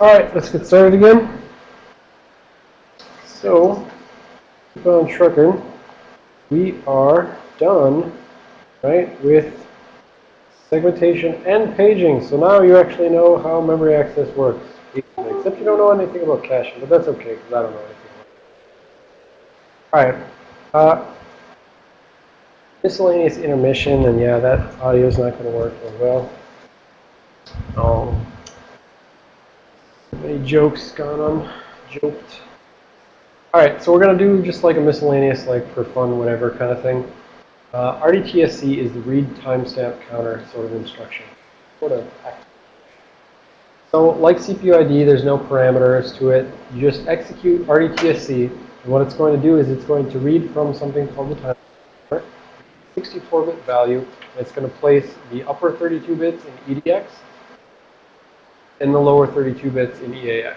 All right, let's get started again. So, keep on trucking. We are done, right, with segmentation and paging. So now you actually know how memory access works. Except you don't know anything about caching, but that's okay, because I don't know anything All right. Uh, miscellaneous intermission, and yeah, that audio is not going to work as well. Oh, many jokes gone on, joked. All right, so we're going to do just like a miscellaneous, like for fun, whatever kind of thing. Uh, RDTSC is the read timestamp counter sort of instruction. Sort of. So like CPU ID, there's no parameters to it. You just execute RDTSC, and what it's going to do is it's going to read from something called the timer, 64-bit value. And it's going to place the upper 32 bits in EDX and the lower 32 bits in EAX.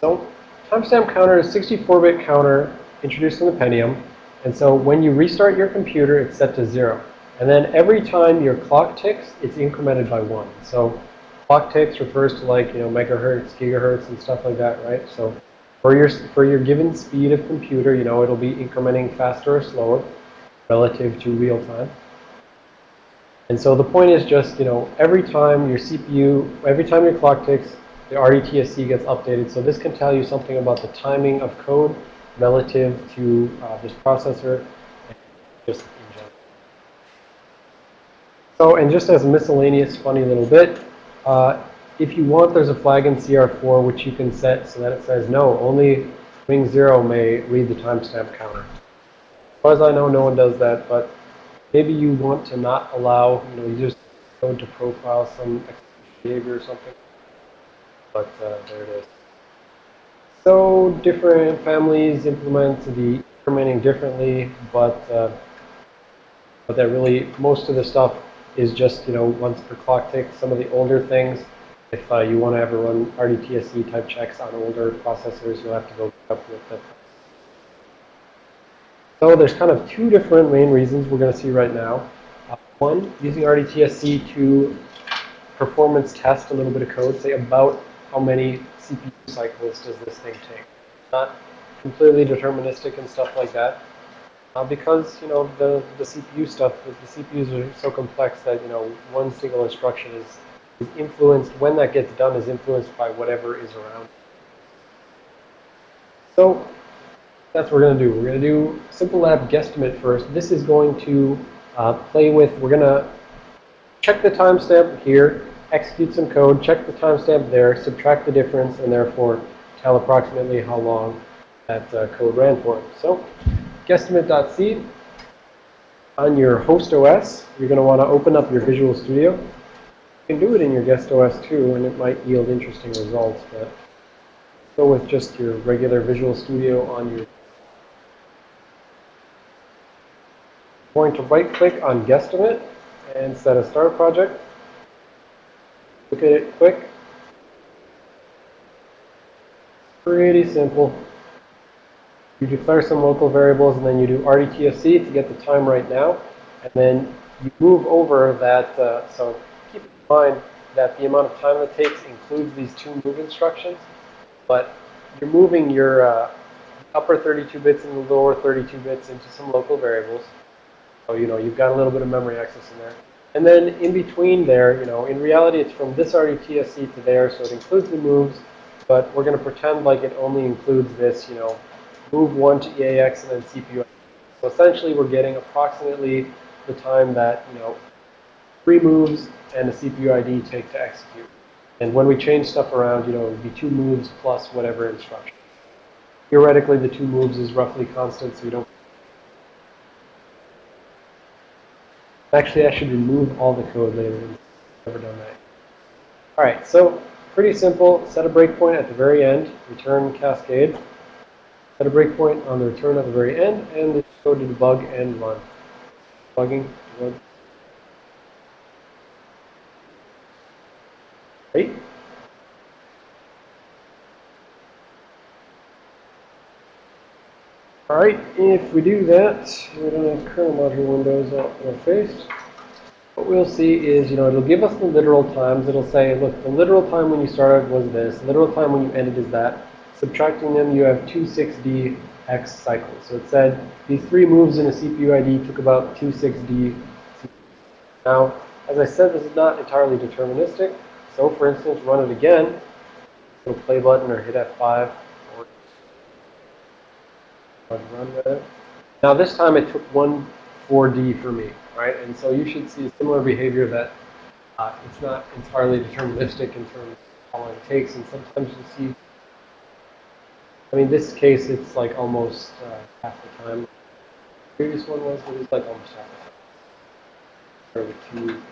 So timestamp counter is 64-bit counter introduced in the Pentium. And so when you restart your computer, it's set to 0. And then every time your clock ticks, it's incremented by 1. So clock ticks refers to like, you know, megahertz, gigahertz, and stuff like that, right? So for your, for your given speed of computer, you know, it'll be incrementing faster or slower relative to real time. And so the point is just, you know, every time your CPU, every time your clock ticks, the RDTSC gets updated. So this can tell you something about the timing of code relative to uh, this processor just. So, and just as a miscellaneous funny little bit, uh, if you want, there's a flag in CR4 which you can set so that it says, no, only ring 0 may read the timestamp counter. As far as I know, no one does that, but maybe you want to not allow, you know, users code to profile some behavior or something. But uh, there it is. So different families implement the incrementing differently, but uh, but that really most of the stuff is just you know once per clock tick. Some of the older things, if uh, you want to ever run RDTSC type checks on older processors, you'll have to go up with that. So there's kind of two different main reasons we're going to see right now. Uh, one, using RDTSC to performance test a little bit of code, say about how many CPU cycles does this thing take. Not completely deterministic and stuff like that. Uh, because, you know, the, the CPU stuff, the CPUs are so complex that, you know, one single instruction is, is influenced, when that gets done is influenced by whatever is around. So that's what we're going to do. We're going to do simple lab guesstimate first. This is going to uh, play with, we're going to check the timestamp here, execute some code, check the timestamp there, subtract the difference, and therefore tell approximately how long that uh, code ran for. So guesstimate.c on your host OS, you're going to want to open up your Visual Studio. You can do it in your guest OS too, and it might yield interesting results, but go with just your regular Visual Studio on your going to right click on Guesstimate and set a start project. Look at it quick. Pretty simple. You declare some local variables and then you do RDTSC to get the time right now. And then you move over that, uh, so keep in mind that the amount of time it takes includes these two move instructions. But you're moving your uh, upper 32 bits and the lower 32 bits into some local variables. So, you know, you've got a little bit of memory access in there. And then in between there, you know, in reality, it's from this RDTSC to there, so it includes the moves, but we're going to pretend like it only includes this, you know, move 1 to EAX and then CPU. So essentially, we're getting approximately the time that, you know, three moves and a CPU ID take to execute. And when we change stuff around, you know, it would be two moves plus whatever instruction. Theoretically, the two moves is roughly constant, so you don't Actually, I should remove all the code later. Never done that. All right, so pretty simple. Set a breakpoint at the very end. Return cascade. Set a breakpoint on the return at the very end, and go to debug and run. Bugging. Run. Right. Alright, if we do that, we don't have kernel module windows out in our face. what we'll see is, you know, it'll give us the literal times. It'll say, look, the literal time when you started was this. The literal time when you ended is that. Subtracting them, you have two 6D X cycles. So it said these three moves in a CPU ID took about two 6D. Now, as I said, this is not entirely deterministic. So for instance, run it again. Little play button or hit F5 or run with it. Now this time it took one 4D for me, right? And so you should see similar behavior that uh, it's not entirely deterministic in terms of how long it takes. And sometimes you see, I mean, this case, it's like almost uh, half the time. The previous one was, it was like almost half the time. Or the two.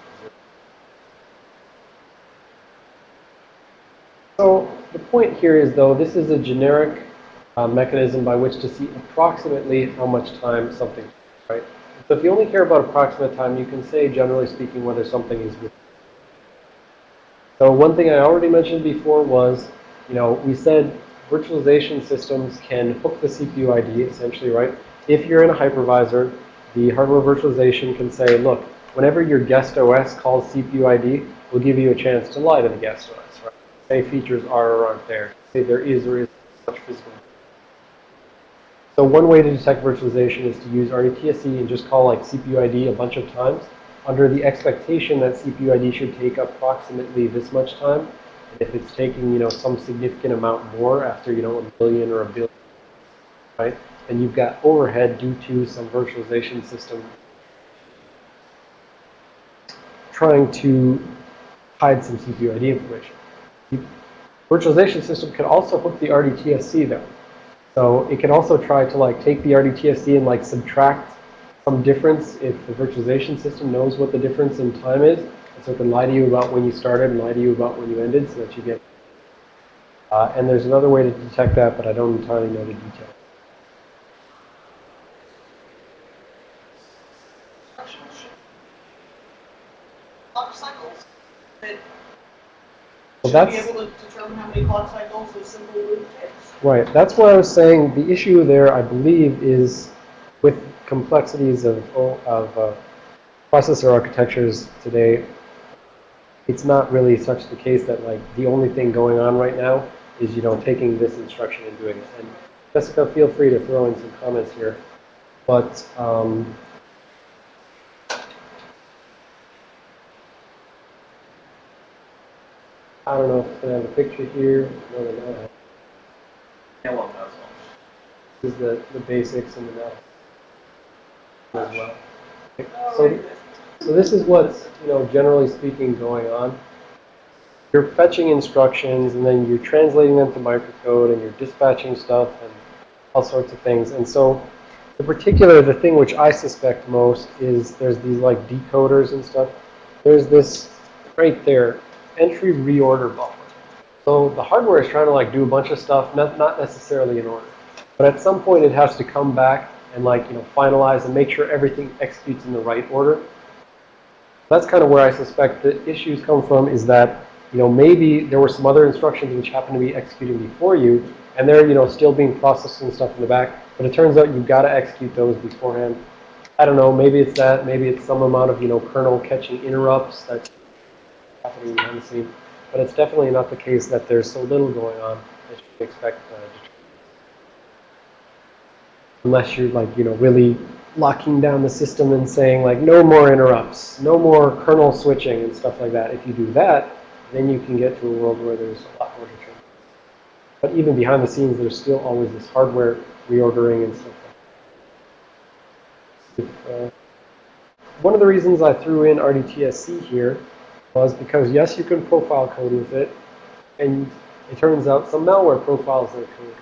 So the point here is, though, this is a generic uh, mechanism by which to see approximately how much time something, right? So if you only care about approximate time, you can say, generally speaking, whether something is with. So one thing I already mentioned before was, you know, we said virtualization systems can hook the CPU ID, essentially, right? If you're in a hypervisor, the hardware virtualization can say, look, whenever your guest OS calls CPU ID, we'll give you a chance to lie to the guest OS, right? Say features are or aren't there. Say there is or isn't such physical. So one way to detect virtualization is to use RDTSC and just call like CPU ID a bunch of times under the expectation that CPU ID should take approximately this much time. And if it's taking, you know, some significant amount more after, you know, a billion or a billion, right? Then you've got overhead due to some virtualization system trying to hide some CPU ID information. The virtualization system can also hook the RDTSC though. So it can also try to like take the RDTSC and like subtract some difference if the virtualization system knows what the difference in time is. And so it can lie to you about when you started and lie to you about when you ended so that you get. Uh, and there's another way to detect that, but I don't entirely know the details. Clock cycles. Well, should be that's able to determine how many clock cycles a simple loop takes. Right. That's what I was saying. The issue there, I believe, is with complexities of of uh, processor architectures today. It's not really such the case that like the only thing going on right now is you know taking this instruction and doing it. And Jessica, feel free to throw in some comments here. But um, I don't know if gonna have a picture here. No. Yellow nozzle. This is the, the basics and the math as well. Oh, So, so this is what's, you know, generally speaking going on. You're fetching instructions and then you're translating them to microcode and you're dispatching stuff and all sorts of things. And so in particular, the thing which I suspect most is there's these like decoders and stuff. There's this right there, entry reorder buffer. So the hardware is trying to like do a bunch of stuff, not, not necessarily in order. But at some point it has to come back and like, you know, finalize and make sure everything executes in the right order. That's kind of where I suspect the issues come from is that, you know, maybe there were some other instructions which happened to be executing before you, and they're, you know, still being processed and stuff in the back, but it turns out you've got to execute those beforehand. I don't know, maybe it's that, maybe it's some amount of, you know, kernel catching interrupts that's happening behind the scene. But it's definitely not the case that there's so little going on that you expect uh, unless you're like, you know, really locking down the system and saying like, no more interrupts, no more kernel switching and stuff like that. If you do that, then you can get to a world where there's a lot more. But even behind the scenes, there's still always this hardware reordering and stuff like that. Uh, one of the reasons I threw in RDTSC here was because, yes, you can profile code with it, and it turns out some malware profiles their code.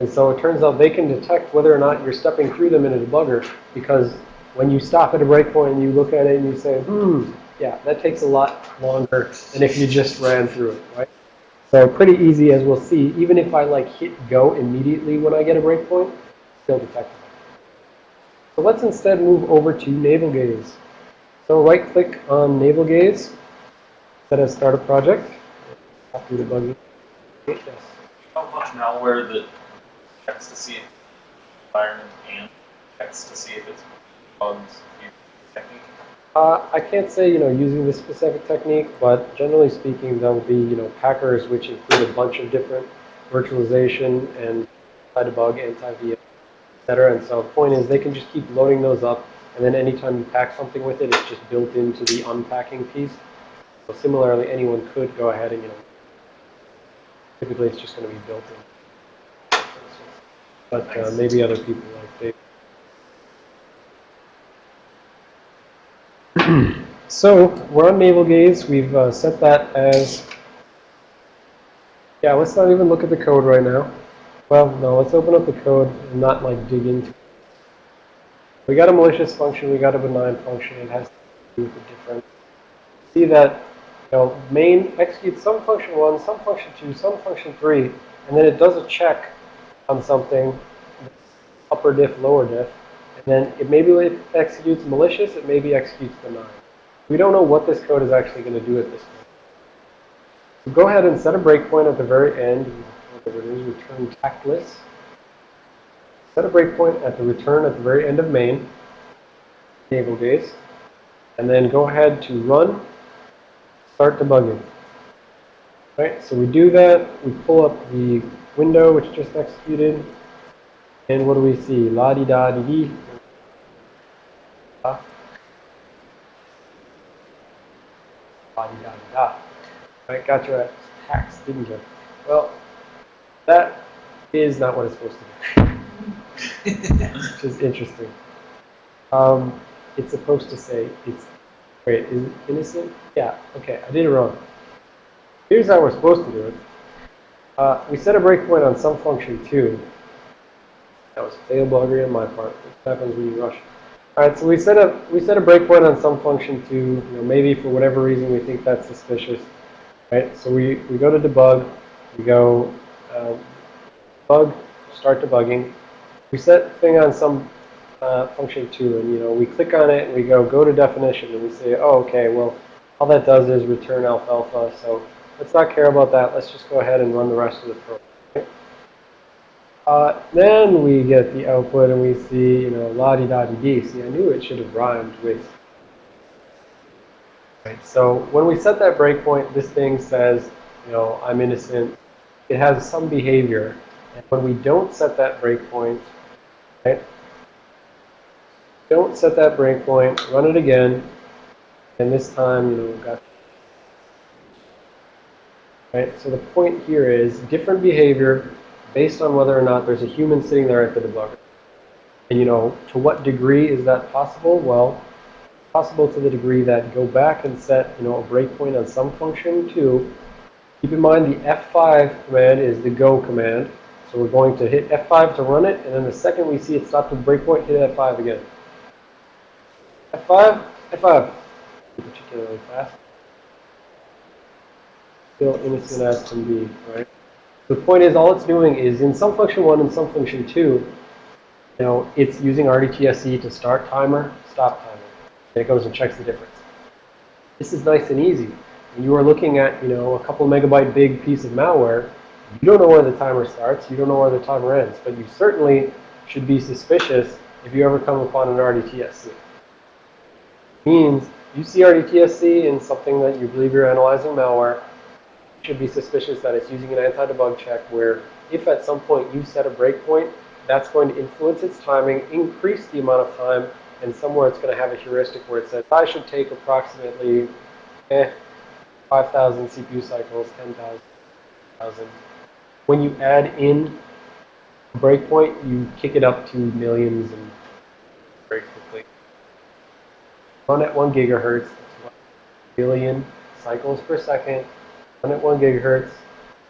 And so it turns out they can detect whether or not you're stepping through them in a debugger because when you stop at a breakpoint and you look at it and you say, hmm, yeah, that takes a lot longer than if you just ran through it, right? So pretty easy, as we'll see. Even if I like hit go immediately when I get a breakpoint, still detectable. So let's instead move over to navel gaze. So right click on navel gaze, set as start a project. After debugging. Yes. How much malware that checks to see if environment and checks to see if it's bugs technique? Uh, I can't say, you know, using this specific technique, but generally speaking, there'll be, you know, packers which include a bunch of different virtualization and anti-debug, anti-VM, et cetera. And so the point is they can just keep loading those up, and then anytime you pack something with it, it's just built into the unpacking piece. So similarly, anyone could go ahead and, you know, typically it's just going to be built in. But uh, maybe other people like they So we're on navel gaze. We've uh, set that as, yeah, let's not even look at the code right now. Well, no, let's open up the code and not like dig into it. We got a malicious function, we got a benign function. It has to do with the difference. See that, you know, main executes some function one, some function two, some function three, and then it does a check on something, upper diff, lower diff, and then it maybe executes malicious, it maybe executes benign. We don't know what this code is actually going to do at this point. So go ahead and set a breakpoint at the very end. Whatever it is, return tactless. Set a breakpoint at the return at the very end of main, navel gaze, and then go ahead to run, start debugging. Right, so we do that, we pull up the window which just executed, and what do we see? La-di-da-di-di. La-di-da-di-da. Right, got your ass didn't you? Well, that is not what it's supposed to do. Which is interesting. Um, it's supposed to say it's, wait, is it innocent? Yeah, okay, I did it wrong. Here's how we're supposed to do it. Uh, we set a breakpoint on some function 2. That was fail buggery on my part. What happens when you rush? All right, so we set a we set a breakpoint on some function 2. You know, maybe for whatever reason we think that's suspicious. Right, so we, we go to debug. We go uh, bug, start debugging. We set thing on some uh, function 2, and you know we click on it and we go go to definition, and we say, oh, okay, well, all that does is return alfalfa. So let's not care about that. Let's just go ahead and run the rest of the program. Uh, then we get the output and we see, you know, la-di-da-di-di. See, I knew it should have rhymed with. Right, so when we set that breakpoint, this thing says, you know, I'm innocent. It has some behavior. And when we don't set that breakpoint, right, don't set that breakpoint, run it again, and this time, you know, we've got Right? So the point here is different behavior based on whether or not there's a human sitting there at the debugger. And you know, to what degree is that possible? Well, possible to the degree that go back and set, you know, a breakpoint on some function too. Keep in mind the F5 command is the go command. So we're going to hit F5 to run it, and then the second we see it stop the breakpoint, hit F5 again. F5, F5. Particularly fast still innocent as can be, right? The point is, all it's doing is in some function one and some function two, you know, it's using RDTSC to start timer, stop timer. And it goes and checks the difference. This is nice and easy. When you are looking at, you know, a couple megabyte big piece of malware, you don't know where the timer starts, you don't know where the timer ends, but you certainly should be suspicious if you ever come upon an RDTSC. Means you see RDTSC in something that you believe you're analyzing malware, you should be suspicious that it's using an anti-debug check where if at some point you set a breakpoint, that's going to influence its timing, increase the amount of time, and somewhere it's going to have a heuristic where it says, I should take approximately eh, 5,000 CPU cycles, 10,000. When you add in a breakpoint, you kick it up to millions and very quickly. Run at 1 gigahertz, 1 billion cycles per second, run at 1 gigahertz,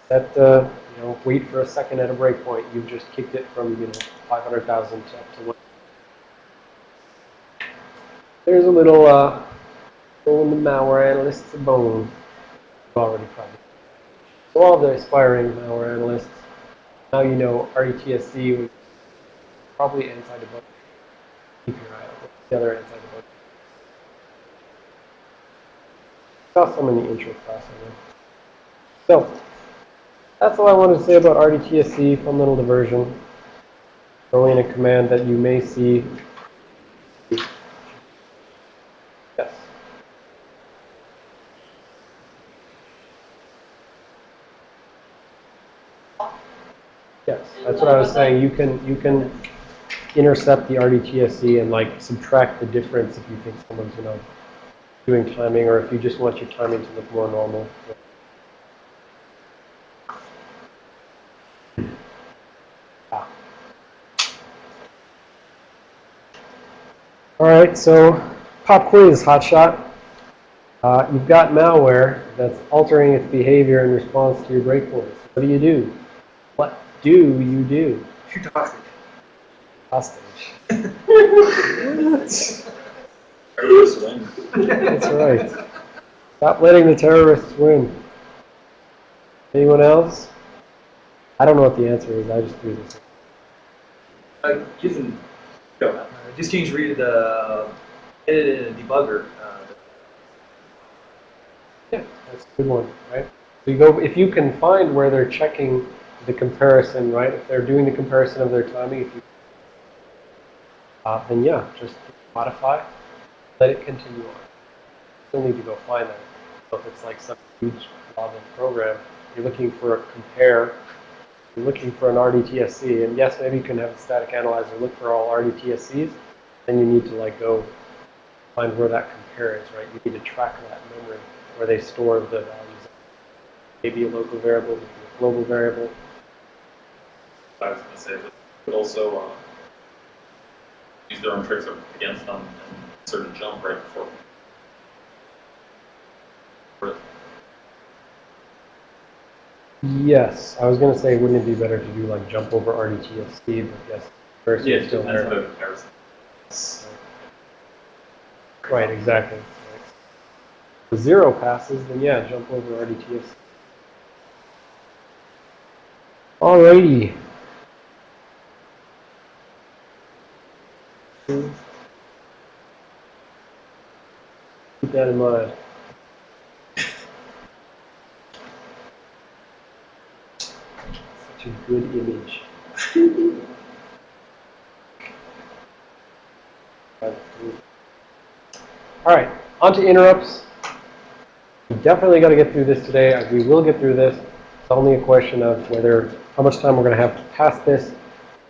set the, you know, wait for a second at a breakpoint. You've just kicked it from, you know, 500,000 to up to 1. There's a little, uh, the malware analyst's bone. You've already probably. So all the aspiring malware analysts, now you know RDTSC was probably anti-debug. Keep your eye out. The other anti-debug? Saw some in the intro class. So, that's all I wanted to say about RDTSC, fun little diversion. Throwing a command that you may see. Yes. Yes, that's what I was saying. You can, you can intercept the RDTSC and like subtract the difference if you think someone's, you know, doing timing or if you just want your timing to look more normal. Ah. All right, so pop quiz, hotshot. Uh, you've got malware that's altering its behavior in response to your breakpoints. What do you do? What do you do? Shoot the hostage. Hostage. Terrorists win. That's right. Stop letting the terrorists win. Anyone else? I don't know what the answer is. I just threw this. Uh, using, go. Uh, just change read the edit in a debugger. Uh, Yeah, that's a good one, right? So you go, if you can find where they're checking the comparison, right? If they're doing the comparison of their timing, if you, uh, then yeah, just modify, let it continue on. Still need to go find that. So if it's like some huge novel program, you're looking for a compare, you're looking for an RDTSC, and yes, maybe you can have a static analyzer look for all RDTSCs, then you need to like go find where that compare is, right? You need to track that memory where they store the values. Maybe a local variable, maybe a global variable. I was gonna say, but could also, uh, use their own tricks against them and sort of jump right before. Or- Yes, I was going to say, wouldn't it be better to do like jump over RDTSC, but yes, first Yeah, it's still there. the comparison. Right, exactly. If zero passes, then yeah, jump over RDTSC. Alrighty. Keep that in mind. Such a good image. All right, on to interrupts. We definitely got to get through this today. Uh, We will get through this. It's only a question of whether, how much time we're going to have to pass this.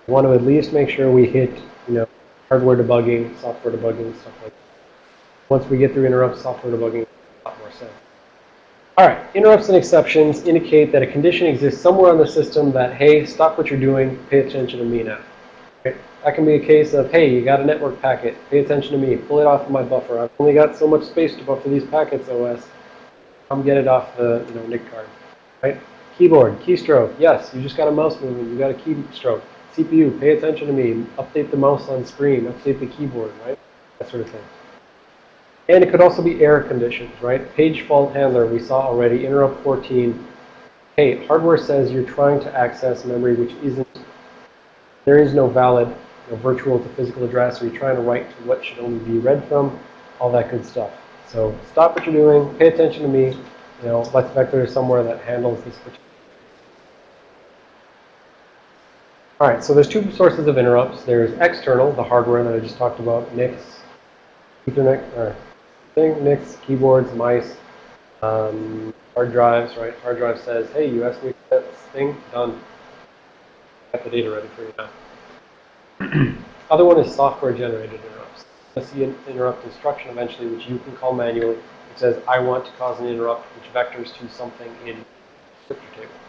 We want to at least make sure we hit, hardware debugging, software debugging, stuff like that. Once we get through interrupts, software debugging, a lot more sense. All right, interrupts and exceptions indicate that a condition exists somewhere on the system that, hey, stop what you're doing, pay attention to me now. That can be a case of, hey, you got a network packet, pay attention to me, pull it off of my buffer. I've only got so much space to buffer these packets, OS. Come get it off the you know, NIC card, right? Keyboard, keystroke, yes, you just got a mouse movement, you got a keystroke. CPU, pay attention to me, update the mouse on screen, update the keyboard, right? That sort of thing. And it could also be error conditions, right? Page fault handler, we saw already, interrupt 14. Hey, hardware says you're trying to access memory which isn't, there is no valid virtual to physical address, or you're trying to write to what should only be read from, all that good stuff. So stop what you're doing, pay attention to me, you know, Let's Vector somewhere that handles this particular. All right, so there's two sources of interrupts. There's external, the hardware that I just talked about, NICs, Ethernet, or thing, NICs, keyboards, mice, um, hard drives, right? Hard drive says, hey, you asked me to get this thing, done. Got the data ready for you now. Other one is software-generated interrupts. You'll see an interrupt instruction eventually, which you can call manually. It says, I want to cause an interrupt, which vectors to something in the descriptor table.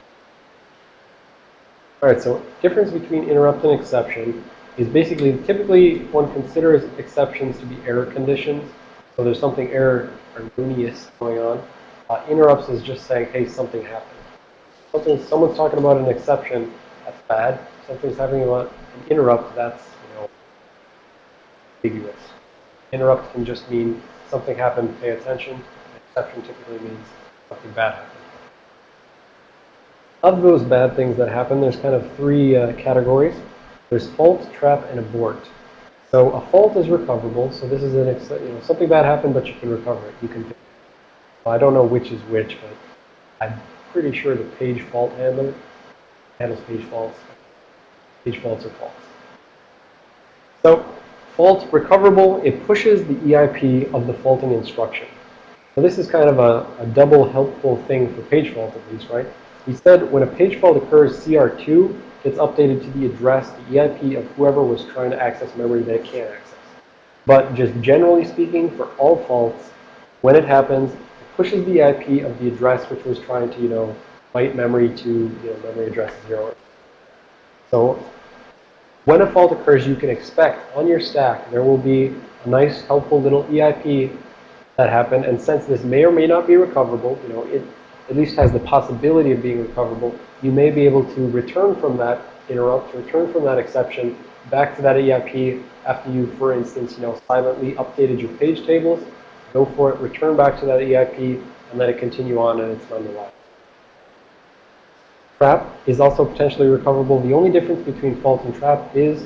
All right, so difference between interrupt and exception is basically, typically one considers exceptions to be error conditions. So there's something error or erroneous going on. Uh, interrupts is just saying, hey, something happened. Something, someone's talking about an exception, that's bad. Something's happening about an interrupt, that's, you know, ambiguous. Interrupt can just mean something happened, pay attention. Exception typically means something bad happened. Of those bad things that happen, there's kind of three uh, categories. There's fault, trap, and abort. So a fault is recoverable. So this is an you know something bad happened, but you can recover it. You can. Well, I don't know which is which, but I'm pretty sure the page fault handler handles page faults. Page faults are faults. So fault recoverable. It pushes the EIP of the faulting instruction. So this is kind of a, a double helpful thing for page fault at least, right? He said when a page fault occurs, CR2 gets updated to the address, the EIP of whoever was trying to access memory that it can't access. But just generally speaking, for all faults, when it happens, it pushes the EIP of the address which was trying to, you know, byte memory to, you know, memory address zero. So when a fault occurs, you can expect on your stack there will be a nice, helpful little EIP that happened. And since this may or may not be recoverable, you know, it at least has the possibility of being recoverable, you may be able to return from that interrupt, return from that exception back to that EIP after you, for instance, you know, silently updated your page tables. Go for it, return back to that EIP, and let it continue on and it's nonetheless. Trap is also potentially recoverable. The only difference between fault and trap is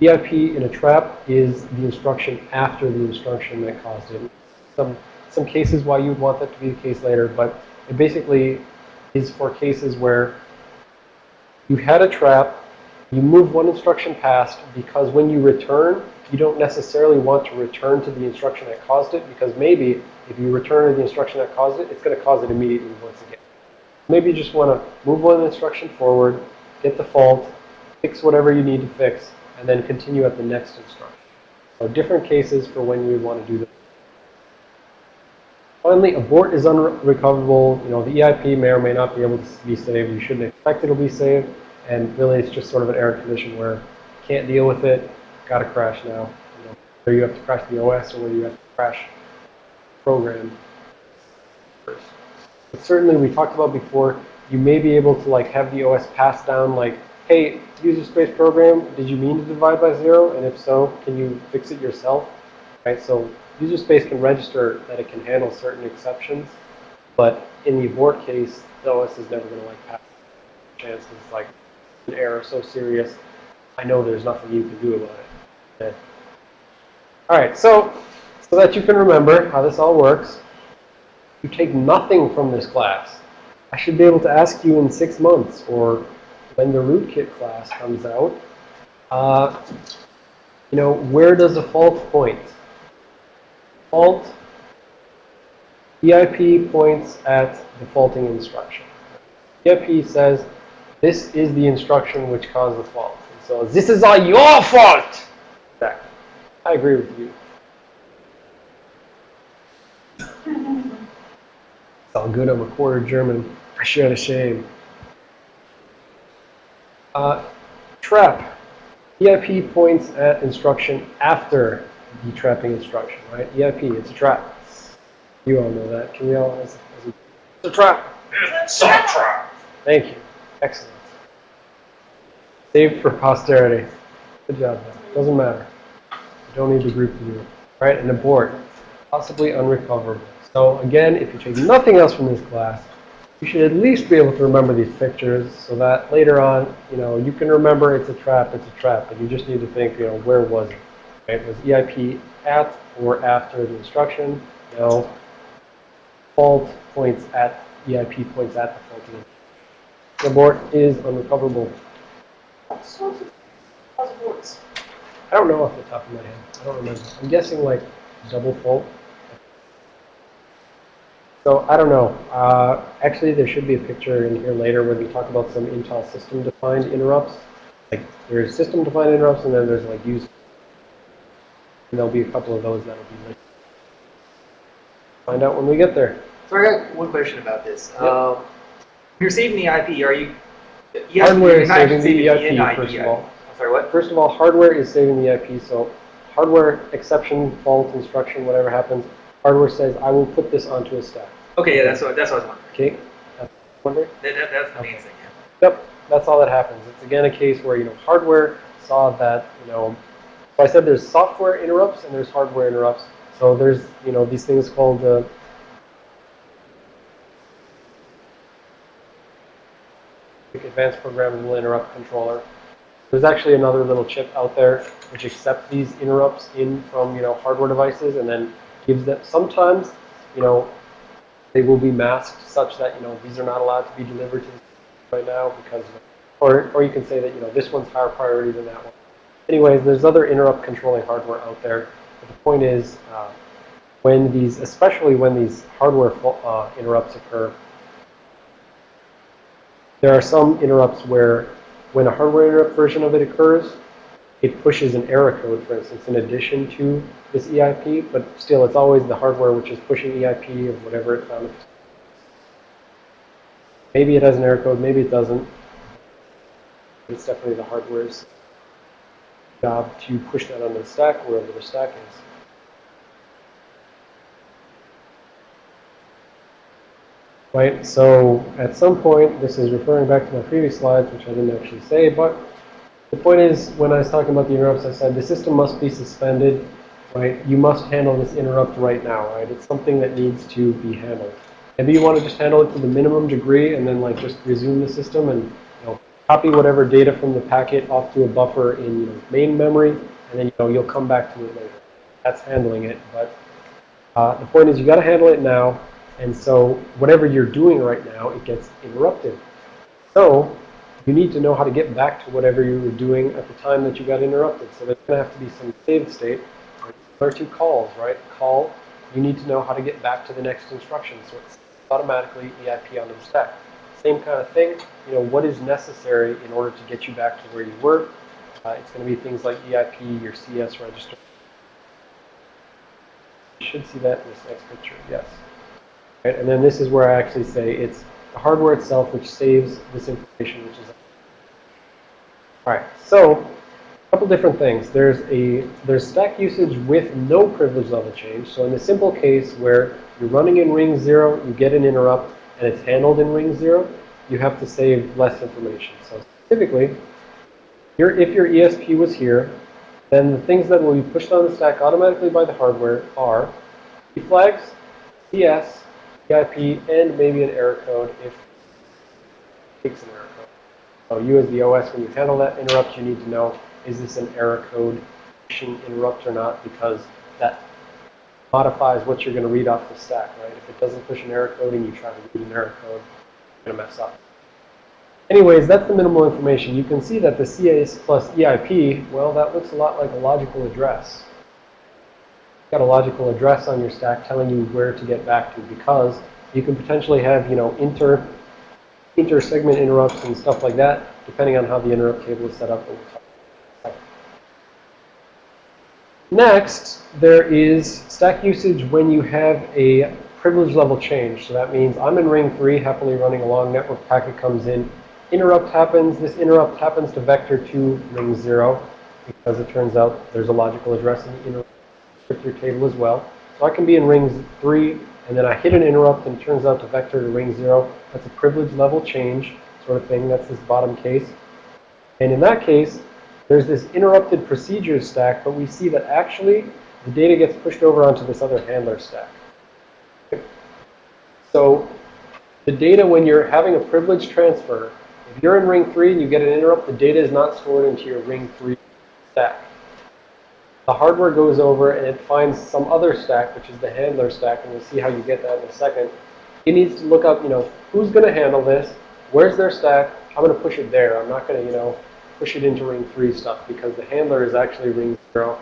EIP in a trap is the instruction after the instruction that caused it. Some, some cases why you would want that to be the case later, but it basically is for cases where you had a trap, you move one instruction past because when you return, you don't necessarily want to return to the instruction that caused it because maybe if you return to the instruction that caused it, it's going to cause it immediately once again. Maybe you just want to move one instruction forward, get the fault, fix whatever you need to fix, and then continue at the next instruction. So different cases for when you want to do this. Finally, abort is unrecoverable. You know, the EIP may or may not be able to be saved. You shouldn't expect it'll be saved. And really, it's just sort of an error condition where can't deal with it, got to crash now. You know, whether you have to crash the OS or whether you have to crash program first. But certainly, we talked about before, you may be able to like have the OS pass down like, hey, user space program, did you mean to divide by zero? And if so, can you fix it yourself? Right, so user space can register that it can handle certain exceptions, but in the abort case, the OS is never going to like pass chances like an error so serious. I know there's nothing you can do about it. Okay. All right, so so that you can remember how this all works, you take nothing from this class. I should be able to ask you in six months or when the rootkit class comes out, uh, you know, where does the fault point? Fault, EIP points at the faulting instruction. EIP says, this is the instruction which caused the fault. And so this is all your fault! Exactly. I agree with you. It's all good, I'm a quarter German. I share the shame. Uh, trap. EIP points at instruction after the trapping instruction, right? EIP, it's a trap. You all know that. Can we all? As, as a, it's a trap. It's a trap. Thank you. Excellent. Saved for posterity. Good job, man. Doesn't matter. You don't need the group to do it. Right? And abort. Possibly unrecoverable. So again, if you take nothing else from this class, you should at least be able to remember these pictures so that later on, you know, you can remember it's a trap, it's a trap, but you just need to think, you know, where was it? Right? Was EIP at or after the instruction? No. Fault points at, EIP points at the faulty. The abort is unrecoverable. I don't know off the top of my head. I don't remember. I'm guessing like double fault. So I don't know. Uh, actually, there should be a picture in here later where we talk about some Intel system-defined interrupts. Like there's system-defined interrupts, and then there's like user. And there'll be a couple of those that'll be listed. Find out when we get there. So I got one question about this. Yep. Um, you're saving the IP. Are you? you Hardware is not saving the saving EIP, NIP, first of all. I'm sorry, what? First of all, hardware is saving the IP, so hardware exception, fault, instruction, whatever happens, hardware says, I will put this onto a stack. Okay, yeah, that's what that's what I was wondering. Okay? That's wondering? That, that, that's the main thing. Yeah. Yep, that's all that happens. It's again a case where, you know, hardware saw that, you know, so I said there's software interrupts and there's hardware interrupts. So there's, you know, these things called uh, advanced programmable interrupt controller. There's actually another little chip out there which accepts these interrupts in from, you know, hardware devices and then gives them, sometimes, you know, they will be masked such that, you know, these are not allowed to be delivered to right now because, or, or you can say that, you know, this one's higher priority than that one. Anyways, there's other interrupt controlling hardware out there. But the point is, uh, when these, especially when these hardware uh, interrupts occur, there are some interrupts where when a hardware interrupt version of it occurs, it pushes an error code, for instance, in addition to this EIP, but still it's always the hardware which is pushing EIP of whatever it found. Maybe it has an error code, maybe it doesn't. It's definitely the hardware's job to push that onto the stack, wherever the stack is. Right, so at some point, this is referring back to my previous slides, which I didn't actually say, but the point is, when I was talking about the interrupts, I said the system must be suspended, right? You must handle this interrupt right now, right? It's something that needs to be handled. Maybe you want to just handle it to the minimum degree and then like just resume the system and copy whatever data from the packet off to a buffer in you know, main memory, and then you know you'll come back to it later. That's handling it, but uh, the point is you got to handle it now, and so whatever you're doing right now, it gets interrupted. So you need to know how to get back to whatever you were doing at the time that you got interrupted. So there's going to have to be some saved state. There are two calls, right? Call, you need to know how to get back to the next instruction. So it's automatically EIP onto the stack. Same kind of thing, you know, what is necessary in order to get you back to where you were. Uh, it's going to be things like EIP, your CS register. You should see that in this next picture, yes. Right, and then this is where I actually say it's the hardware itself which saves this information, which is all right. So a couple different things. There's a there's stack usage with no privilege level change. So in the simple case where you're running in ring zero, you get an interrupt, and it's handled in ring zero, you have to save less information. So specifically, your, if your ESP was here, then the things that will be pushed on the stack automatically by the hardware are E flags, CS, EIP, and maybe an error code if it takes an error code. So you as the OS, when you handle that interrupt, you need to know, is this an error code interrupt or not? Because that modifies what you're going to read off the stack, right? If it doesn't push an error code and you try to read an error code, you're going to mess up. Anyways, that's the minimal information. You can see that the CS plus EIP, well, that looks a lot like a logical address. You've got a logical address on your stack telling you where to get back to because you can potentially have, you know, inter inter-segment interrupts and stuff like that, depending on how the interrupt table is set up. Next, there is stack usage when you have a privilege level change. So that means I'm in ring three, happily running along, network packet comes in, interrupt happens. This interrupt happens to vector to ring zero because it turns out there's a logical address in the interrupt descriptor table as well. So I can be in ring three, and then I hit an interrupt, and it turns out to vector to ring zero. That's a privilege level change sort of thing. That's this bottom case. And in that case, there's this interrupted procedures stack, but we see that actually the data gets pushed over onto this other handler stack. So the data, when you're having a privilege transfer, if you're in ring three and you get an interrupt, the data is not stored into your ring three stack. The hardware goes over and it finds some other stack, which is the handler stack, and we'll see how you get that in a second. It needs to look up, you know, who's going to handle this, where's their stack, I'm going to push it there. I'm not going to, you know, push it into ring three stuff because the handler is actually ring zero.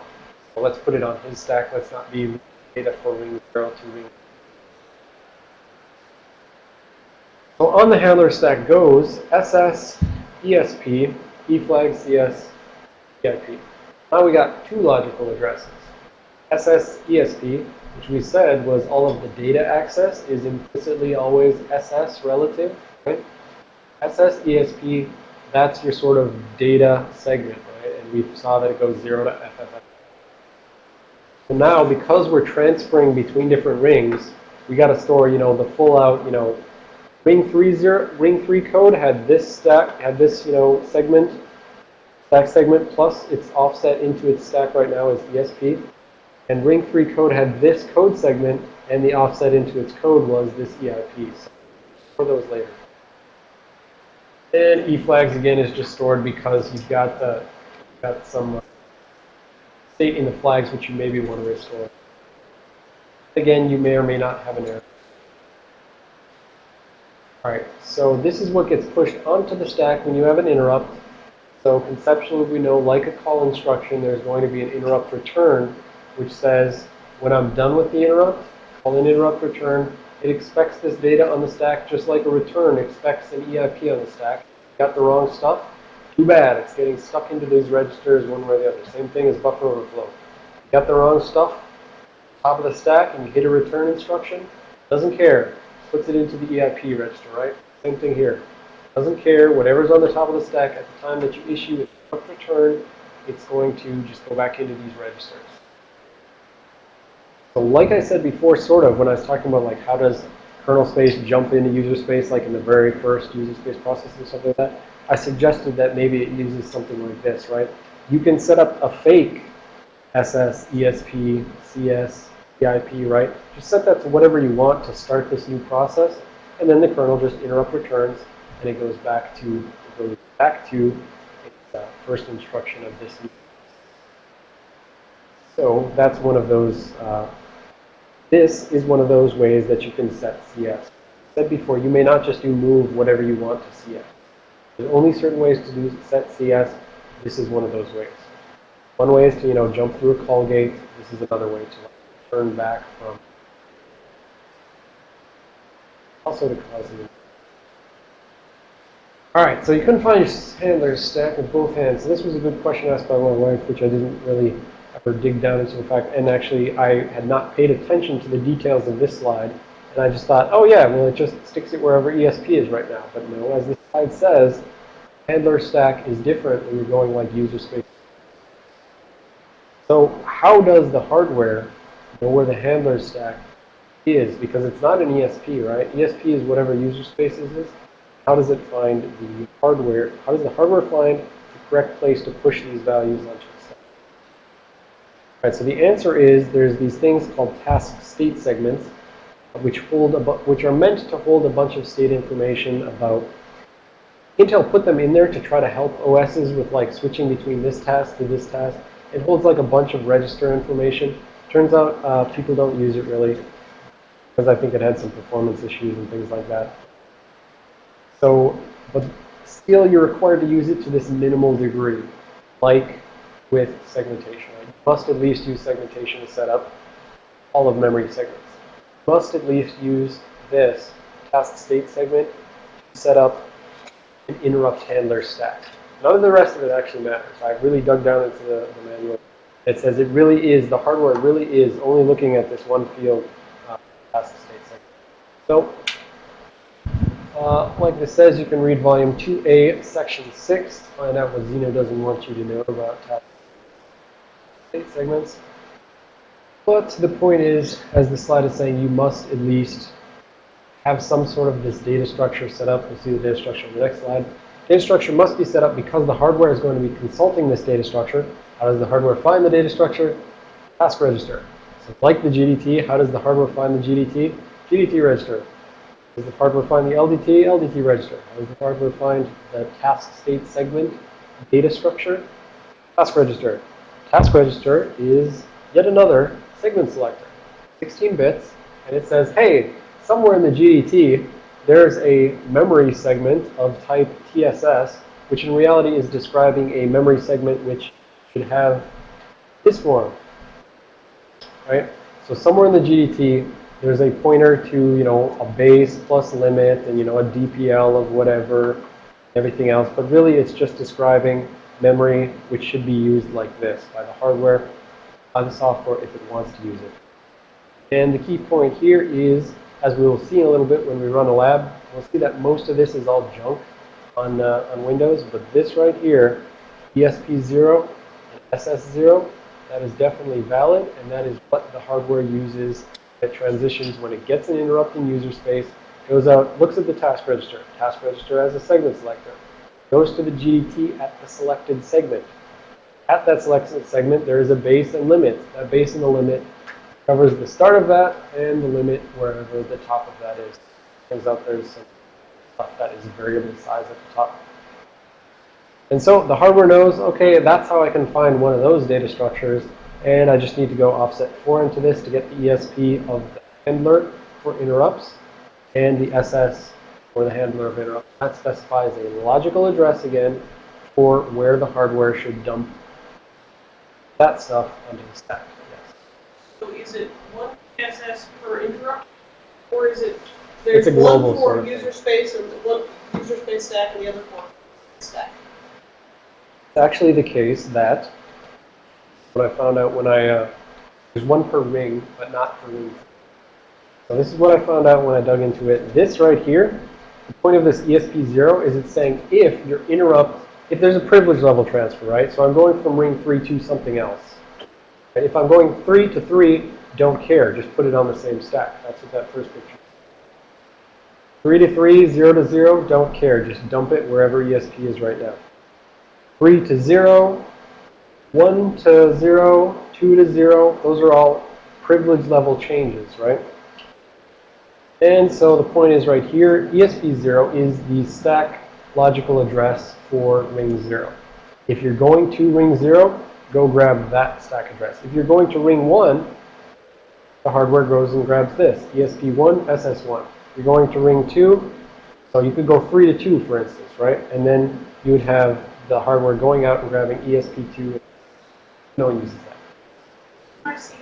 So let's put it on his stack. Let's not be data for ring zero to ring. So on the handler stack goes SS, ESP, E flag, CS, EIP. Now we got two logical addresses. SS, ESP, which we said was all of the data access is implicitly always SS relative, right? SS, ESP, that's your sort of data segment, right? And we saw that it goes 0 to FFF. So now, because we're transferring between different rings, we got to store, you know, the full out, you know, ring three zero, ring 3 code had this stack, had this, you know, segment, stack segment plus its offset into its stack right now is ESP. And ring 3 code had this code segment, and the offset into its code was this EIP. So, for those later. And E flags again is just stored because you've got the got some uh, state in the flags which you maybe want to restore. Again, you may or may not have an error. All right, so this is what gets pushed onto the stack when you have an interrupt. So conceptually, we know, like a call instruction, there's going to be an interrupt return, which says when I'm done with the interrupt, call an interrupt return. It expects this data on the stack just like a return expects an EIP on the stack. Got the wrong stuff? Too bad. It's getting stuck into these registers one way or the other. Same thing as buffer overflow. Got the wrong stuff? Top of the stack and you hit a return instruction? Doesn't care. Puts it into the EIP register, right? Same thing here. Doesn't care. Whatever's on the top of the stack at the time that you issue interrupt return, it's going to just go back into these registers. So like I said before, sort of, when I was talking about like how does kernel space jump into user space, like in the very first user space process and stuff like that, I suggested that maybe it uses something like this, right? You can set up a fake SS, ESP, CS, EIP, right? Just set that to whatever you want to start this new process, and then the kernel just interrupt returns, and it goes back to goes back to its uh, first instruction of this so that's one of those, uh, this is one of those ways that you can set CS. Said before, you may not just do move whatever you want to CS. There's only certain ways to do set CS. This is one of those ways. One way is to, you know, jump through a call gate. This is another way to like, turn back from also to cause an all right, so you couldn't find your handler stack with both hands. So this was a good question asked by my wife, which I didn't really ever dig down into the fact. And actually, I had not paid attention to the details of this slide. And I just thought, oh yeah, well, it just sticks it wherever ESP is right now. But no, as this slide says, handler stack is different when you're going like user space. So how does the hardware know where the handler stack is? Because it's not an ESP, right? ESP is whatever user spaces is. How does it find the hardware? How does the hardware find the correct place to push these values onto? So the answer is there's these things called task state segments, which hold which are meant to hold a bunch of state information about. Intel put them in there to try to help OSs with like switching between this task to this task. It holds like a bunch of register information. Turns out uh, people don't use it really because I think it had some performance issues and things like that. So, but still you're required to use it to this minimal degree, like with segmentation. Must at least use segmentation to set up all of memory segments. Must at least use this task state segment to set up an interrupt handler stack. None of the rest of it actually matters. I really dug down into the, the manual. It says it really is, the hardware really is only looking at this one field uh, task state segment. So uh, like this says, you can read volume 2A, section 6 to find out what Xeno doesn't want you to know about task segments. But the point is, as the slide is saying, you must at least have some sort of this data structure set up. We'll see the data structure on the next slide. Data structure must be set up because the hardware is going to be consulting this data structure. How does the hardware find the data structure? Task register. So like the GDT, how does the hardware find the GDT? GDT register. Does the hardware find the LDT? LDT register. How does the hardware find the task state segment data structure? Task register. Task register is yet another segment selector. 16 bits, and it says, hey, somewhere in the GDT, there's a memory segment of type TSS, which in reality is describing a memory segment which should have this form, right? So somewhere in the GDT, there's a pointer to, you know, a base plus limit and, you know, a DPL of whatever, everything else. But really, it's just describing memory, which should be used like this by the hardware, by the software if it wants to use it. And the key point here is, as we will see in a little bit when we run a lab, we'll see that most of this is all junk on, uh, on Windows. But this right here, ESP0 and SS0, that is definitely valid, and that is what the hardware uses it transitions when it gets an interrupt in user space, goes out, looks at the task register. Task register as a segment selector. Goes to the GDT at the selected segment. At that selected segment, there is a base and limit. That base and the limit covers the start of that and the limit wherever the top of that is. Turns out there's some stuff that is variable size at the top. And so the hardware knows, okay, that's how I can find one of those data structures. And I just need to go offset 4 into this to get the ESP of the handler for interrupts and the SS for the handler of interrupts. That specifies a logical address again for where the hardware should dump that stuff onto the stack. Yes. So is it one TSS per interrupt? Or is it, It's there's a global one sort for of user space and one user space stack and the other for stack? It's actually the case that what I found out when I, uh, there's one per ring, but not per ring. So this is what I found out when I dug into it. This right here, the point of this ESP0 is it's saying if your interrupt, if there's a privilege level transfer, right? So I'm going from ring 3 to something else. And if I'm going 3 to 3, don't care. Just put it on the same stack. That's what that first picture is. 3 to 3, 0 to 0, don't care. Just dump it wherever ESP is right now. 3 to 0, 1 to 0, 2 to 0, those are all privilege level changes, right? And so the point is right here, ESP0 is the stack logical address for ring 0. If you're going to ring 0, go grab that stack address. If you're going to ring 1, the hardware goes and grabs this, E ESP1, SS1. You're going to ring 2, so you could go 3 to 2, for instance, right? And then you would have the hardware going out and grabbing E ESP2. No one uses that. I see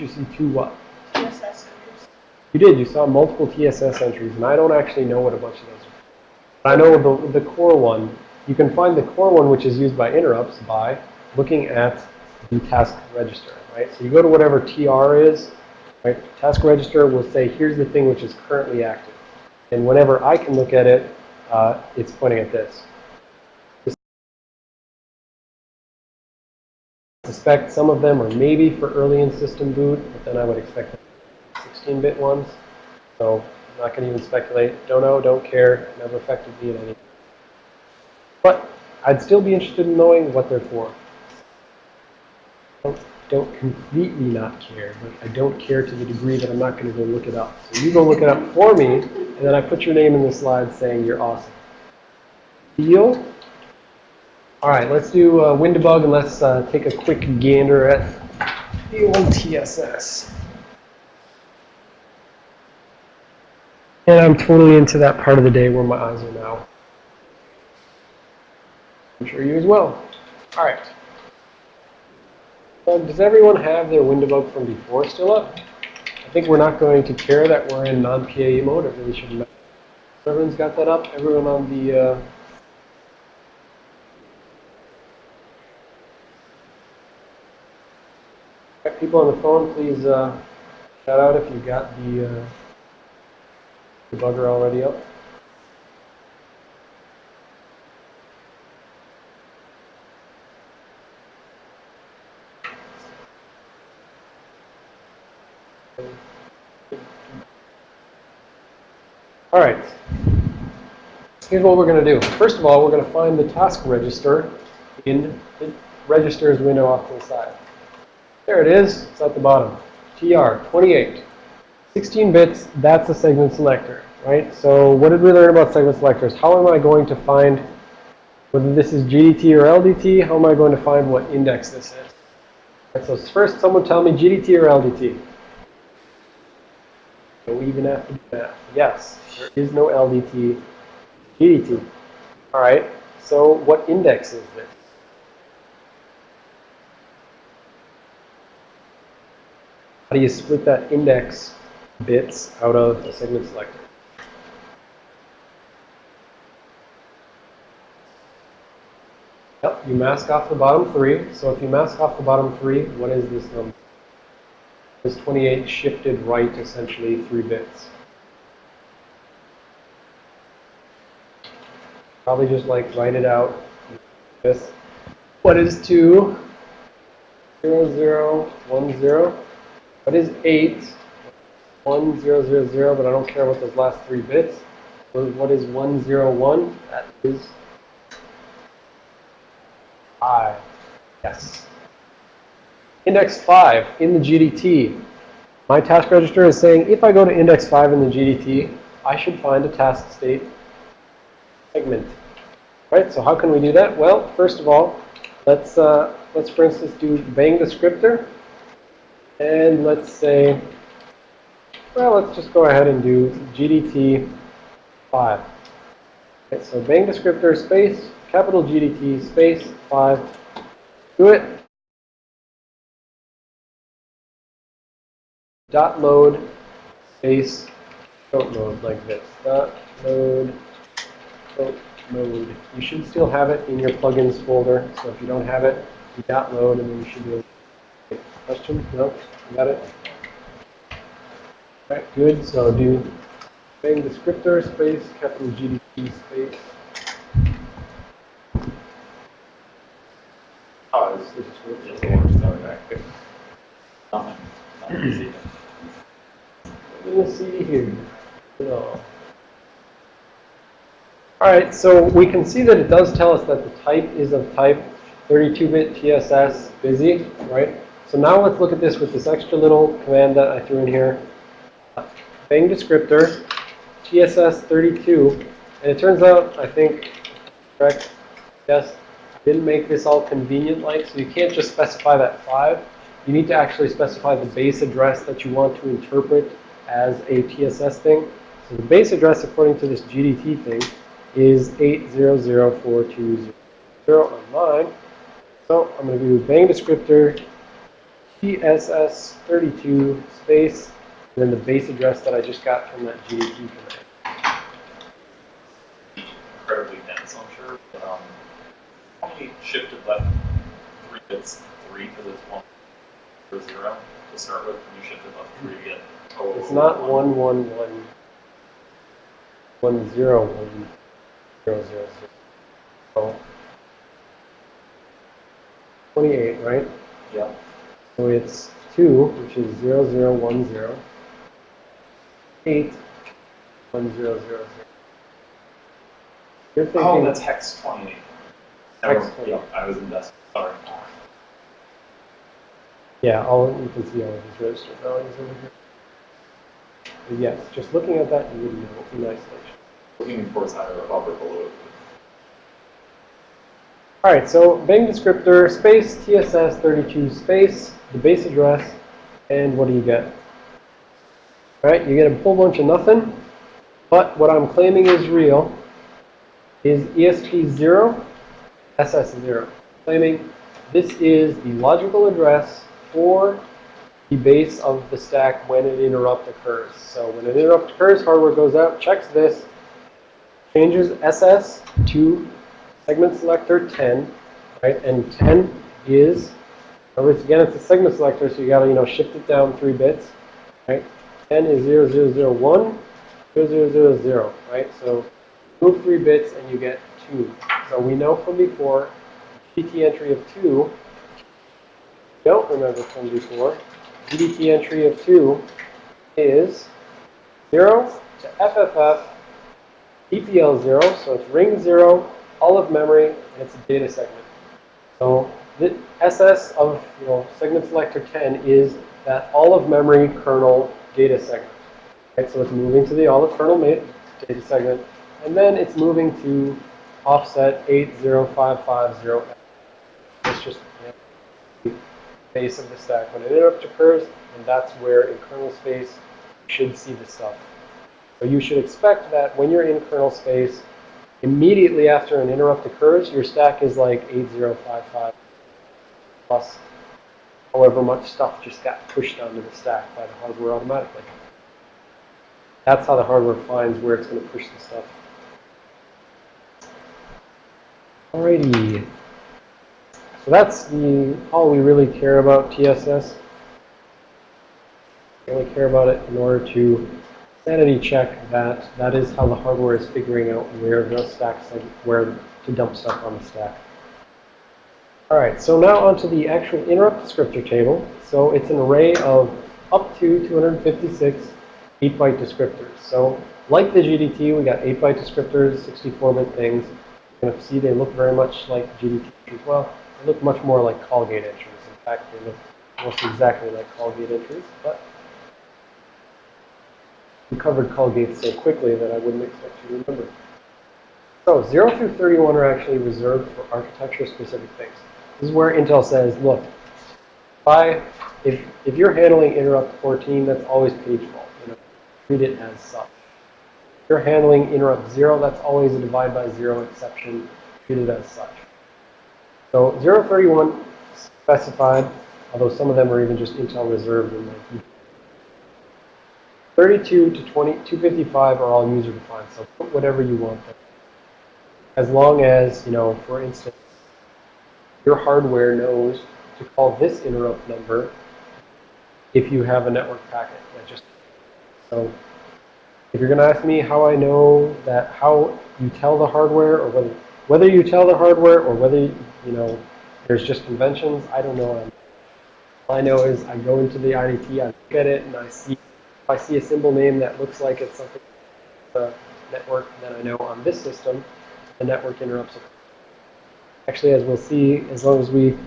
You see two what? TSS entries. You did. You saw multiple TSS entries, and I don't actually know what a bunch of those are. But I know the, the core one. You can find the core one, which is used by interrupts, by looking at the task register, right? So you go to whatever TR is, right? Task register will say, here's the thing which is currently active. And whenever I can look at it, uh, it's pointing at this. Suspect some of them are maybe for early in system boot, but then I would expect 16-bit ones. So I'm not going to even speculate. Don't know, don't care. Never affected me in any. But I'd still be interested in knowing what they're for. Don't, don't completely not care, but I don't care to the degree that I'm not going to go look it up. So you go look it up for me, and then I put your name in the slide saying you're awesome. Deal? All right, let's do uh, WinDbg and let's uh, take a quick gander at the old TSS. And I'm totally into that part of the day where my eyes are now. I'm sure you as well. All right. Um, does everyone have their WinDbg from before still up? I think we're not going to care that we're in non-PAE mode. It really shouldn't matter. Everyone's got that up? Everyone on the... Uh, People on the phone, please uh, shout out if you got the uh, debugger already up. All right. Here's what we're going to do. First of all, we're going to find the task register in the registers window off to the side. There it is. It's at the bottom. TR, 28. 16 bits, that's a segment selector, right? So what did we learn about segment selectors? How am I going to find whether this is GDT or LDT? How am I going to find what index this is? Right, so first, someone tell me GDT or LDT. Do we even have to do that? Yes, there is no LDT. GDT. All right, so what index is this? How do you split that index bits out of a segment selector? Yep, you mask off the bottom three. So if you mask off the bottom three, what is this number? This 28 shifted right essentially three bits. Probably just like write it out. This. What is 2? 0, 0, 1, 0. What is 8? 1, 0, 0, 0, but I don't care about those last three bits. What is 1, 0, 1? That is 5. Yes. Index 5 in the GDT. My task register is saying if I go to index 5 in the GDT, I should find a task state segment. Right, so how can we do that? Well, first of all, let's, uh, let's for instance do bang descriptor. And let's say, well, let's just go ahead and do GDT 5. Okay, so bang descriptor space, capital GDT space 5. Do it. Dot load space coat mode like this. Dot load coat mode. You should still have it in your plugins folder. So if you don't have it, you dot load and then you should be able to question? No? Got it? Alright, good. So do Bang descriptor space capital GDT space. Oh, it's, it's just the worst, sorry, okay. Nothing, nothing. Let's see here. No. Alright, so we can see that it does tell us that the type is of type 32-bit TSS busy, right? So now let's look at this with this extra little command that I threw in here. Bang descriptor, TSS32, and it turns out, I think, correct, yes, didn't make this all convenient-like, so you can't just specify that 5. You need to actually specify the base address that you want to interpret as a TSS thing. So the base address, according to this GDT thing, is 8004200 on mine. So I'm going to do bang descriptor TSS32 space, and then the base address that I just got from that GDT command. Incredibly dense, I'm sure, but, um, only shifted left three bits, three, because it's one or zero to start with, and you shifted left three to get oh, It's not one one one one zero one zero zero zero. So twenty-eight, right? Yeah. So it's two, which is zero zero one zero. Eight, one zero zero zero. You're oh, thinking. Oh, that's hex twenty-eight. Never- Hex 28. Yeah, I was in decimal, sorry. Yeah, all you can see all of these register values over here. But yes, just looking at that, you would know in isolation. Looking towards either above or below it. All right, so Bing descriptor space TSS32 space the base address, and what do you get? All right, you get a whole bunch of nothing, but what I'm claiming is real is ESP0, SS0. Claiming this is the logical address for the base of the stack when an interrupt occurs. So when an interrupt occurs, hardware goes out, checks this, changes SS to segment selector 10, right? And 10 is, again, it's a segment selector, so you gotta, you know, shift it down three bits, right? 10 is 0001, 0000, right? So move three bits and you get 2. So we know from before, GDT entry of 2, don't remember from before, GDT entry of 2 is 0 to FFF DPL 0, so it's ring 0, all of memory, and it's a data segment. So the SS of you know segment selector 10 is that all of memory kernel data segment. Right, so it's moving to the all of kernel data segment, and then it's moving to offset 80550. It's just the base of the stack. When an interrupt occurs, and that's where in kernel space you should see the stuff. So you should expect that when you're in kernel space, immediately after an interrupt occurs, your stack is like 8055 plus however much stuff just got pushed onto the stack by the hardware automatically. That's how the hardware finds where it's going to push the stuff. Alrighty. So that's the all we really care about TSS. We only care about it in order to sanity check that that is how the hardware is figuring out where the stacks, like where to dump stuff on the stack. All right, so now onto the actual interrupt descriptor table. So it's an array of up to 256 8-byte descriptors. So like the GDT, we got 8-byte descriptors, 64-bit things. You're going to see they look very much like GDT as well. They look much more like call gate entries. In fact, they look almost exactly like call gate entries, but we covered call gates so quickly that I wouldn't expect you to remember. So 0 through 31 are actually reserved for architecture-specific things. This is where Intel says, look, if, if, you're handling interrupt 14, that's always page fault. You know, treat it as such. If you're handling interrupt 0, that's always a divide by 0 exception. Treat it as such. So 031 specified, although some of them are even just Intel reserved in like 32 to 20, 255 are all user defined, so put whatever you want there. As long as, you know, for instance, your hardware knows to call this interrupt number if you have a network packet that just so if you're going to ask me how I know that how you tell the hardware or whether whether you tell the hardware or whether you know there's just conventions I don't know. All I know is I go into the IDT I look at it and I see if I see a symbol name that looks like it's something the network then I know on this system the network interrupts actually as we'll see as long as we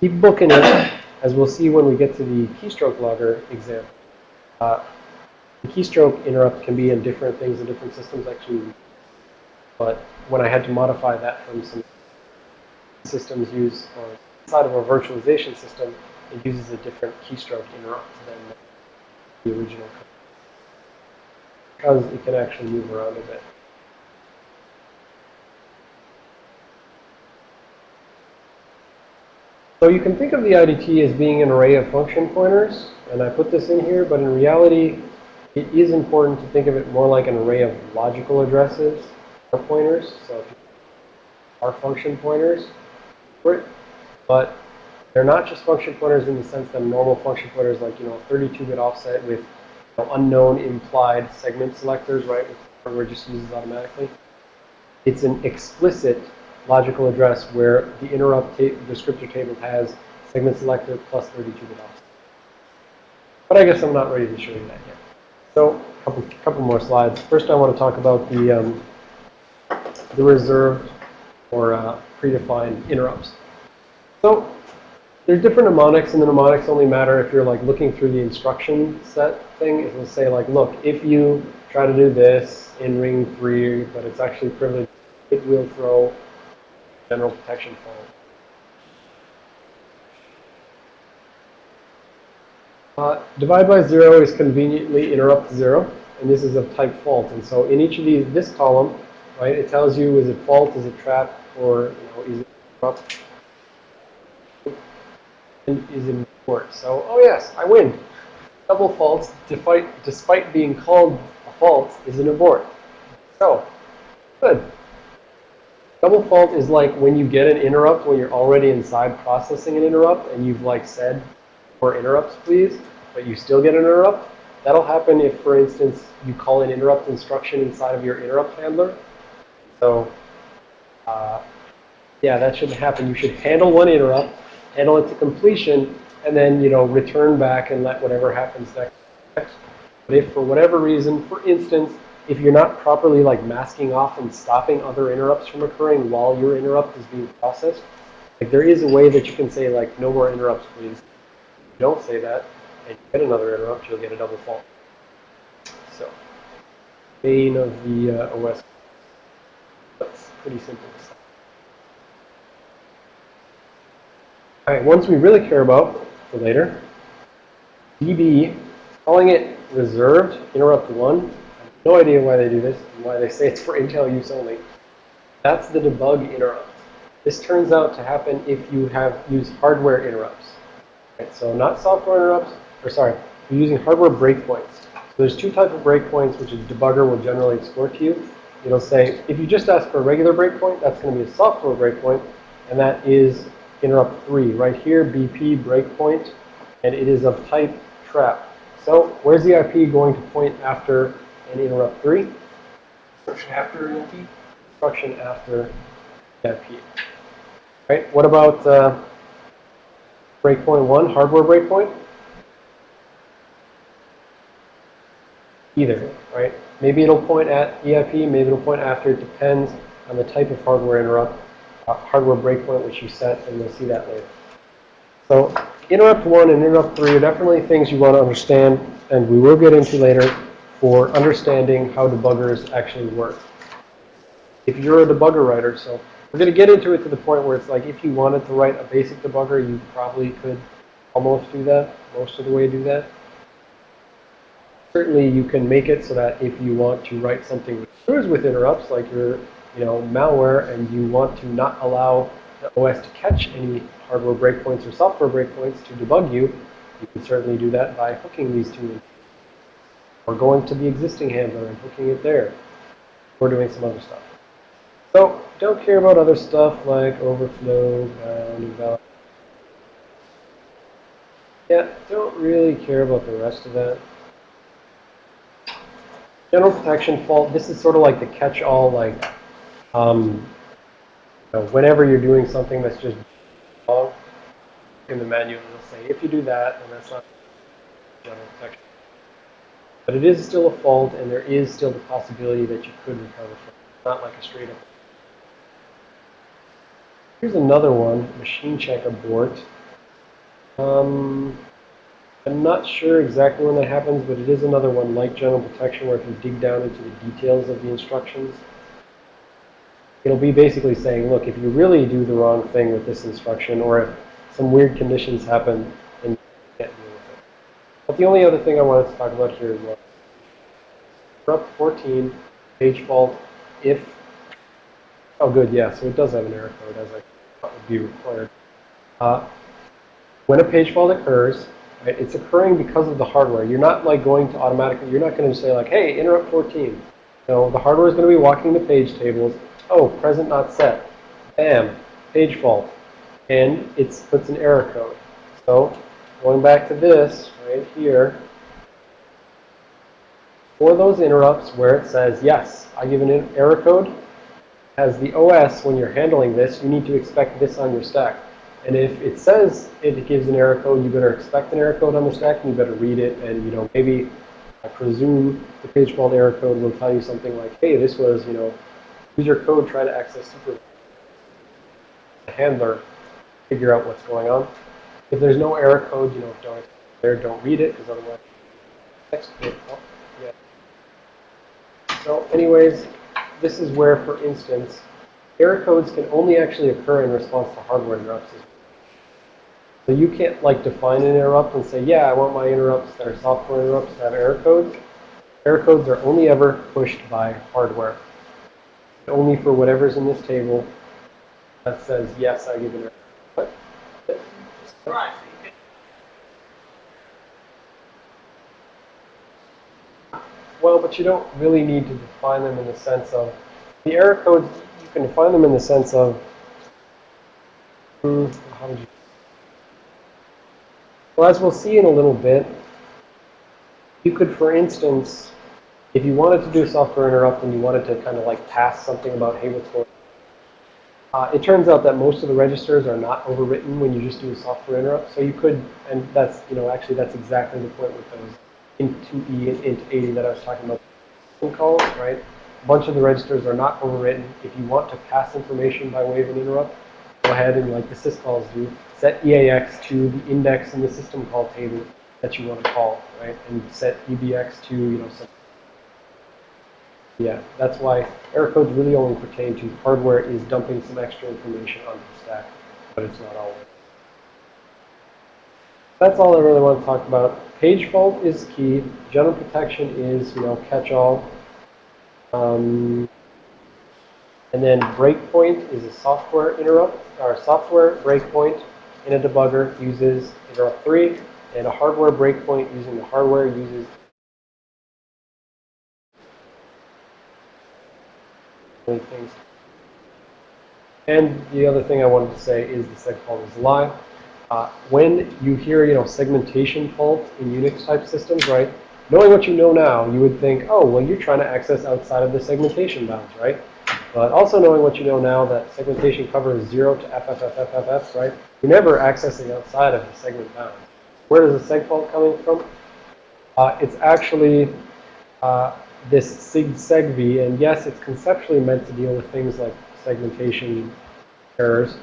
keep booking it as we'll see when we get to the keystroke logger example. Uh, the keystroke interrupt can be in different things in different systems actually. But when I had to modify that from some systems use or inside of a virtualization system, it uses a different keystroke interrupt than the original. Because it can actually move around a bit. So you can think of the IDT as being an array of function pointers, and I put this in here, but in reality, it is important to think of it more like an array of logical addresses or pointers. So are function pointers, but they're not just function pointers in the sense that normal function pointers like, you know, 32-bit offset with you know, unknown implied segment selectors, right, which just uses automatically. It's an explicit logical address where the interrupt ta descriptor table has segment selector plus 32-bit offset. But I guess I'm not ready to show you that yet. So a couple, couple more slides. First, I want to talk about the, um, the reserved or uh, predefined interrupts. So there's different mnemonics, and the mnemonics only matter if you're like looking through the instruction set thing. It will say like, look, if you try to do this in ring three, but it's actually privileged, it will throw general protection fault. Uh, divide by zero is conveniently interrupt zero, and this is of type fault. And so in each of these, this column, right, it tells you is it fault, is it trap, or you know, is it interrupt, and is it abort. So, oh yes, I win. Double faults, despite, despite being called a fault, is an abort. So, good. Double fault is like when you get an interrupt when you're already inside processing an interrupt and you've like said, for interrupts please, but you still get an interrupt. That'll happen if, for instance, you call an interrupt instruction inside of your interrupt handler. So, uh, yeah, that shouldn't happen. You should handle one interrupt, handle it to completion, and then, you know, return back and let whatever happens next. But if for whatever reason, for instance, if you're not properly like masking off and stopping other interrupts from occurring while your interrupt is being processed, like there is a way that you can say like, no more interrupts, please. don't say that, and you get another interrupt, you'll get a double fault. So, main of the uh, OS. That's pretty simple. All right, ones we really care about for later. DB, calling it reserved interrupt one. No idea why they do this and why they say it's for Intel use only. That's the debug interrupt. This turns out to happen if you have used hardware interrupts. Right, so not software interrupts, or sorry, you're using hardware breakpoints. So there's two types of breakpoints which a debugger will generally export to you. It'll say, if you just ask for a regular breakpoint, that's going to be a software breakpoint, and that is interrupt 3. Right here, BP breakpoint, and it is of type trap. So where's the IP going to point after and interrupt 3? Instruction after EMP? Instruction after IP. Right? What about uh, breakpoint 1, hardware breakpoint? Either, right? Maybe it'll point at EIP, maybe it'll point after. It depends on the type of hardware interrupt, uh, hardware breakpoint which you set, and we'll see that later. So interrupt 1 and interrupt 3 are definitely things you want to understand, and we will get into later for understanding how debuggers actually work. If you're a debugger writer, so we're going to get into it to the point where it's like if you wanted to write a basic debugger, you probably could almost do that, most of the way do that. Certainly you can make it so that if you want to write something which screws with interrupts, like your you know, malware, and you want to not allow the OS to catch any hardware breakpoints or software breakpoints to debug you, you can certainly do that by hooking these two Or going to the existing handler and hooking it there. Or doing some other stuff. So don't care about other stuff like overflow, bound, invalid. Yeah, don't really care about the rest of that. General protection fault, this is sort of like the catch-all, like, um, you know, whenever you're doing something that's just wrong, in the manual, it'll say, if you do that, then that's not general protection. But it is still a fault, and there is still the possibility that you could recover from it. Not like a straight up. Here's another one, machine check abort. Um, I'm not sure exactly when that happens, but it is another one like general protection where if you dig down into the details of the instructions, it'll be basically saying, look, if you really do the wrong thing with this instruction, or if some weird conditions happen, then you can't deal with it. But the only other thing I wanted to talk about here is what Interrupt 14, page fault, if, oh good, yeah, so it does have an error code as I thought would be required. Uh, when a page fault occurs, it's occurring because of the hardware. You're not like going to automatically, you're not going to say like, hey, interrupt 14. No, the hardware is going to be walking the page tables. Oh, present not set. Bam, page fault. And it puts an error code. So going back to this right here, for those interrupts where it says, yes, I give an error code, as the OS, when you're handling this, you need to expect this on your stack. And if it says it gives an error code, you better expect an error code on the stack, and you better read it, and, you know, maybe, I presume the page fault error code will tell you something like, hey, this was, you know, user code try to access super the handler, figure out what's going on. If there's no error code, you know, don't there, don't read it, because otherwise, text oh, yeah. So anyways, this is where, for instance, error codes can only actually occur in response to hardware interrupts. So you can't like define an interrupt and say, yeah, I want my interrupts that are software interrupts to have error codes. Error codes are only ever pushed by hardware. Only for whatever's in this table that says, yes, I give an error. Well, but you don't really need to define them in the sense of the error codes. You can define them in the sense of hmm, how would you? Well, as we'll see in a little bit, you could, for instance, if you wanted to do software interrupt and you wanted to kind of like pass something about, hey, what's going? Uh, it turns out that most of the registers are not overwritten when you just do a software interrupt. So you could, and that's, you know, actually that's exactly the point with those int 2e and int 80 that I was talking about calls, right? A bunch of the registers are not overwritten. If you want to pass information by way of an interrupt, go ahead and like the syscalls do, set EAX to the index in the system call table that you want to call, right? And set EBX to, you know, some yeah, that's why error codes really only pertain to hardware is dumping some extra information onto the stack, but it's not always. That's all I really want to talk about. Page fault is key. General protection is, you know, catch-all. Um, and then breakpoint is a software interrupt, or software breakpoint in a debugger uses interrupt 3, and a hardware breakpoint using the hardware uses things. And the other thing I wanted to say is the seg fault is a lie. Uh, when you hear, you know, segmentation fault in Unix type systems, right? Knowing what you know now, you would think, oh, well, you're trying to access outside of the segmentation bounds, right? But also knowing what you know now, that segmentation covers 0 to FFFFFF, right? You're never accessing outside of the segment bounds. Where is the seg fault coming from? Uh, it's actually uh, this sig segv, and yes, it's conceptually meant to deal with things like segmentation errors.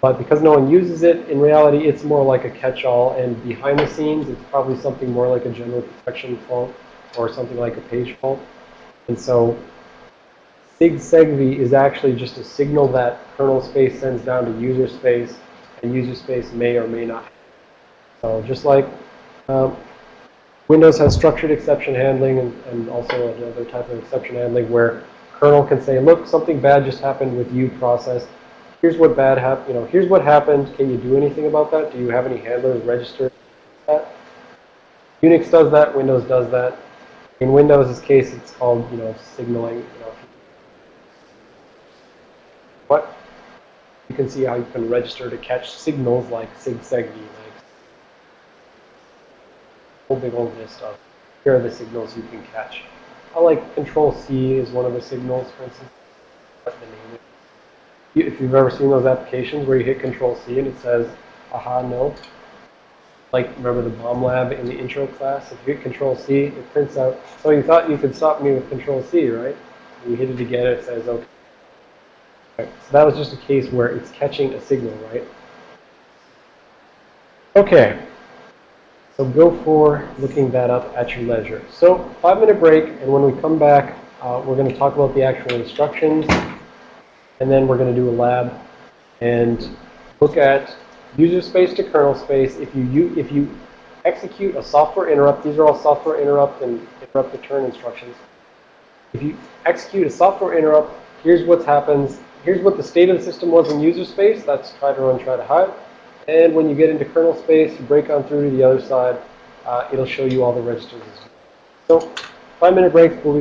But because no one uses it, in reality, it's more like a catch-all. And behind the scenes, it's probably something more like a general protection fault or something like a page fault. And so sig segv is actually just a signal that kernel space sends down to user space, and user space may or may not. So just like um, Windows has structured exception handling and, and also another type of exception handling where kernel can say, look, something bad just happened with you process here's what bad happened, you know, here's what happened. Can you do anything about that? Do you have any handlers registered that? Unix does that, Windows does that. In Windows' case, it's called, you know, signaling, you know. But you can see how you can register to catch signals like SIG-SEGV, like whole big old list of here are the signals you can catch. I like Control C is one of the signals, for instance. If you've ever seen those applications where you hit Control C and it says, aha, no. Like, remember the bomb lab in the intro class? If you hit Control C, it prints out, so you thought you could stop me with Control C, right? And you hit it again, it says, okay. Right, So that was just a case where it's catching a signal, right? Okay. So go for looking that up at your leisure. So five minute break, and when we come back, uh, we're going to talk about the actual instructions, and then we're going to do a lab and look at user space to kernel space. If you, u- if you execute a software interrupt, these are all software interrupt and interrupt return instructions. If you execute a software interrupt, here's what happens. Here's what the state of the system was in user space. That's try to run, try to hide. And when you get into kernel space, you break on through to the other side. Uh, it'll show you all the registers. So five minute break. We'll